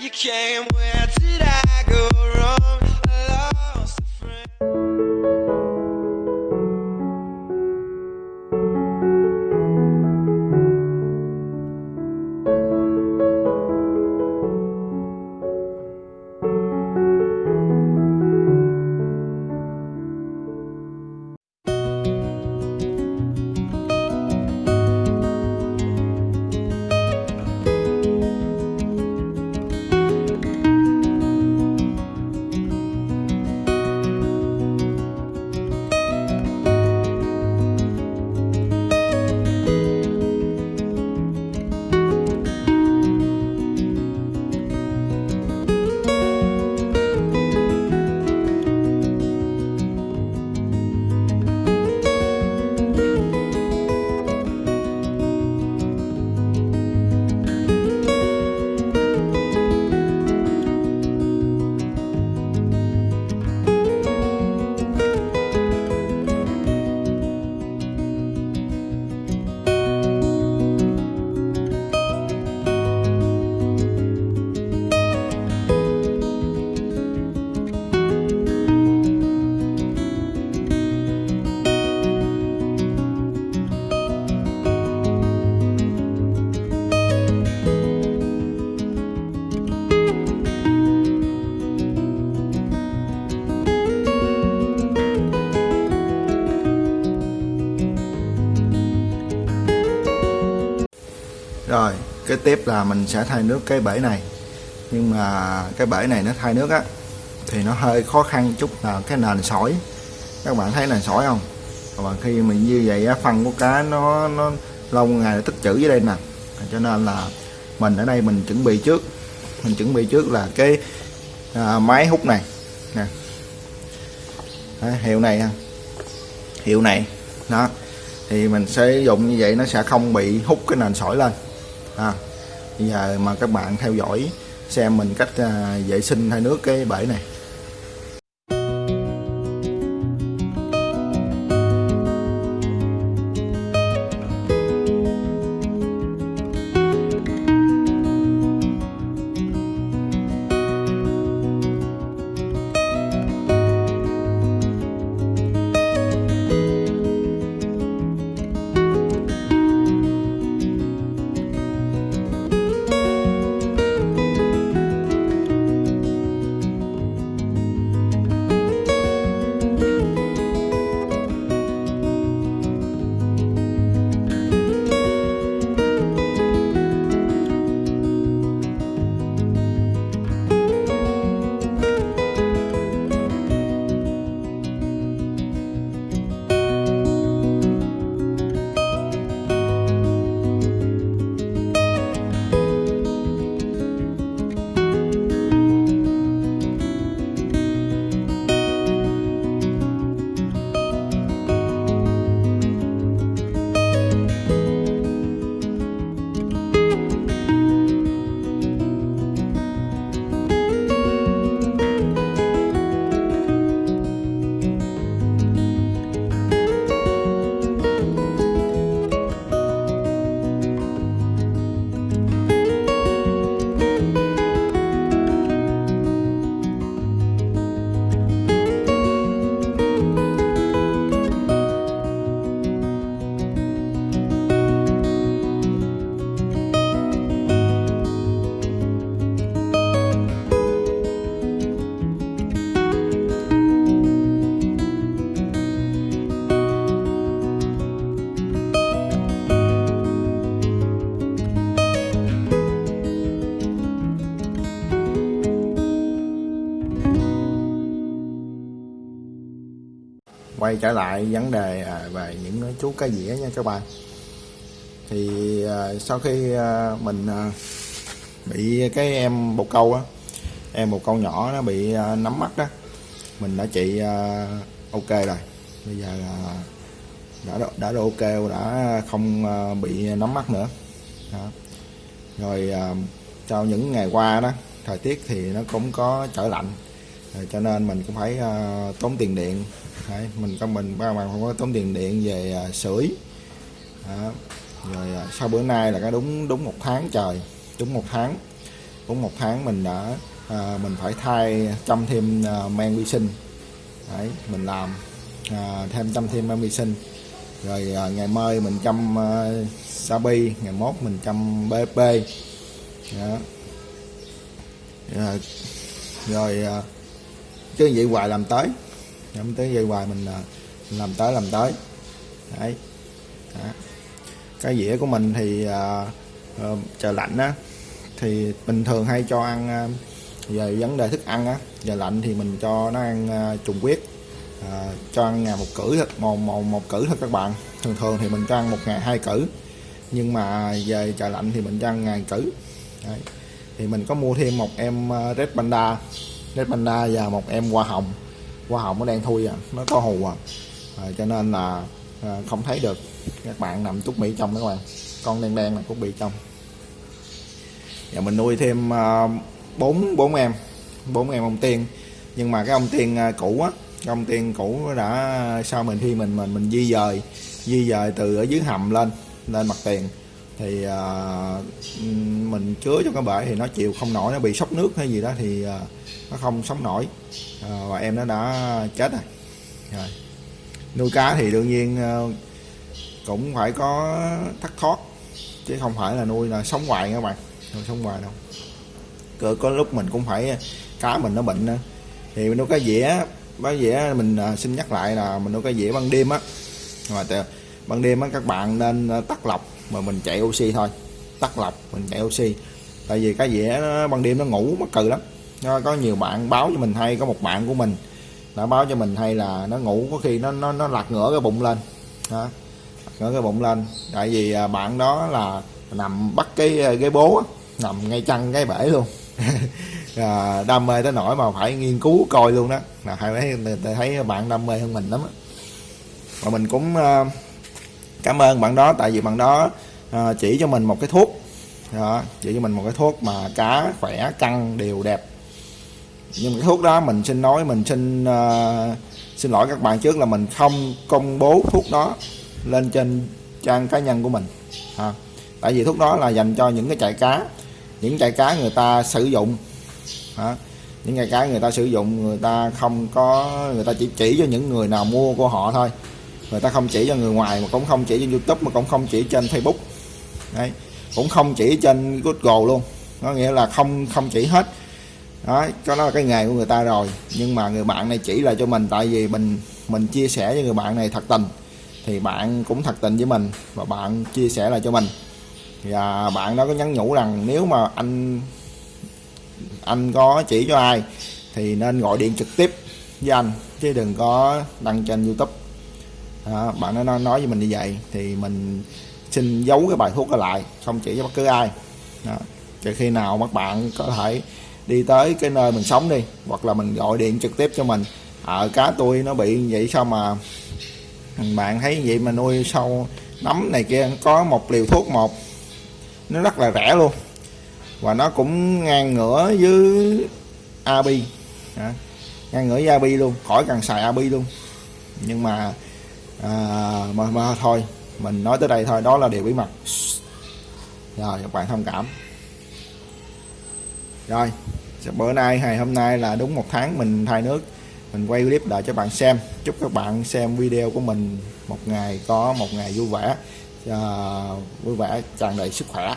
you came. Where did I go rồi cái tiếp là mình sẽ thay nước cái bể này. Nhưng mà cái bể này nó thay nước á thì nó hơi khó khăn chút là cái nền sỏi. Các bạn thấy nền sỏi không? Và khi mình như vậy á phân của cá nó nó lâu ngày nó tích trữ dưới đây nè. Cho nên là mình ở đây mình chuẩn bị trước. Mình chuẩn bị trước là cái à, máy hút này. Nè. Đấy, hiệu này hiệu này. Đó. Thì mình sẽ dùng như vậy nó sẽ không bị hút cái nền sỏi lên à, bây giờ mà các bạn theo dõi xem mình cách à, vệ sinh thay nước cái bể này. Quay trở lại vấn đề à, về những chú cá dĩa nha các bạn thì à, sau khi à, mình bị cái em bồ câu á em bồ câu nhỏ nó bị nắm mắt đó mình đã trị ok rồi. Bây giờ là đã đã độ ok đã không bị nắm mắt nữa. Đó. rồi à, sau những ngày qua đó thời tiết thì nó cũng có trở lạnh. Rồi cho nên mình cũng phải uh, tốn tiền điện. Đấy, mình có mình ba bạn không có tốn tiền điện về uh, sưởi. Đó. rồi uh, sau bữa nay là cái đúng đúng một tháng trời đúng một tháng. Đúng một tháng mình đã uh, mình phải thay chăm thêm uh, men vi sinh. Đấy mình làm uh, thêm chăm thêm men vi sinh. Rồi à, ngày mai mình chăm à, Sabi ngày mốt mình chăm BP đó. rồi, rồi à, chứ vậy hoài làm tới. Làm tới vậy hoài mình, à, làm tới làm tới. Đấy. Đó. cái dĩa của mình thì à, ờ, à, trời lạnh á thì bình thường hay cho ăn à, về vấn đề thức ăn á. Giờ lạnh thì mình cho nó ăn à, trùng quyết à, cho ăn ngày một cử thôi một, một, một cử thôi các bạn. Thường thường thì mình cho ăn một ngày hai cử. Nhưng mà về trời lạnh thì mình cho ăn ngày cử. Đấy. thì mình có mua thêm một em à, Red Panda. Red Panda và một em hoa hồng. Hoa hồng nó đang thui à nó có hù à, à cho nên là à, không thấy được. Các bạn nằm trúc mỹ trong đó các bạn. Con đen đen là trúc mỹ trong. Và mình nuôi thêm à, bốn bốn em. Bốn em ông tiên. Nhưng mà cái ông tiên à, cũ á cái ông tiên cũ đã à, sau mình khi mình mình mình di dời di dời từ ở dưới hầm lên lên mặt tiền thì à, mình chứa trong cái bể thì nó chịu không nổi nó bị sốc nước hay gì đó thì à, nó không sống nổi. À, và em nó đã chết rồi. rồi. Nuôi cá thì đương nhiên à, cũng phải có thắt thoát chứ không phải là nuôi là sống hoài các bạn. Không sống hoài đâu. Có, có lúc mình cũng phải cá mình nó bệnh nữa. thì mình nuôi cá dĩa cá dĩa mình à, xin nhắc lại là mình nuôi cá dĩa ban đêm á. Mà từ- ban đêm á các bạn nên à, tắt lọc mà mình chạy oxy thôi. Tắt lọc mình chạy oxy. Tại vì cá dĩa nó, ban đêm nó ngủ mắc cừ lắm. Nó có nhiều bạn báo cho mình hay có một bạn của mình đã báo cho mình hay là nó ngủ có khi nó nó nó lật ngửa cái bụng lên. Đó ngửa cái bụng lên. Tại vì à, bạn đó là nằm bắt cái à, cái ghế bố á, nằm ngay chân cái bể luôn. À, đam mê tới nỗi mà phải nghiên cứu coi luôn đó. Là thấy thấy bạn đam mê hơn mình lắm á. Mà mình cũng uh, cảm ơn bạn đó tại vì bạn đó à, chỉ cho mình một cái thuốc. Đó, chỉ cho mình một cái thuốc mà cá khỏe căng đều đẹp. Nhưng cái thuốc đó mình xin nói mình xin uh, xin lỗi các bạn trước là mình không công bố thuốc đó lên trên trang cá nhân của mình. À, tại vì thuốc đó là dành cho những cái trại cá. Những trại cá người ta sử dụng. À, những trại cá người ta sử dụng người ta không có người ta chỉ chỉ cho những người nào mua của họ thôi người ta không chỉ cho người ngoài mà cũng không chỉ trên youtube, mà cũng không chỉ trên facebook. Đấy, cũng không chỉ trên google luôn. Có nghĩa là không không chỉ hết. Đó cho nó là cái nghề của người ta rồi. Nhưng mà người bạn này chỉ là cho mình, tại vì mình mình chia sẻ với người bạn này thật tình. Thì bạn cũng thật tình với mình, và bạn chia sẻ lại cho mình. Và bạn đó có nhắn nhủ rằng nếu mà anh anh có chỉ cho ai, thì nên gọi điện trực tiếp với anh, chứ đừng có đăng trên youtube đó, bạn nó nói, nói với mình như vậy thì mình xin giấu cái bài thuốc đó lại không chỉ cho bất cứ ai. Đó. để khi nào các bạn có thể đi tới cái nơi mình sống đi hoặc là mình gọi điện trực tiếp cho mình. Ở cá tôi nó bị vậy sao mà bạn thấy vậy mà nuôi sâu nấm này kia có một liều thuốc một. Nó rất là rẻ luôn. Và nó cũng ngang ngửa với abi à, ngang ngửa với abi luôn khỏi cần xài abi luôn. Nhưng mà à, mà, mà thôi mình nói tới đây thôi đó là điều bí mật. Rồi các bạn thông cảm. Rồi bữa nay ngày hôm nay là đúng một tháng mình thay nước. Mình quay clip lại cho bạn xem. Chúc các bạn xem video của mình một ngày có một ngày vui vẻ. À, vui vẻ tràn đầy sức khỏe.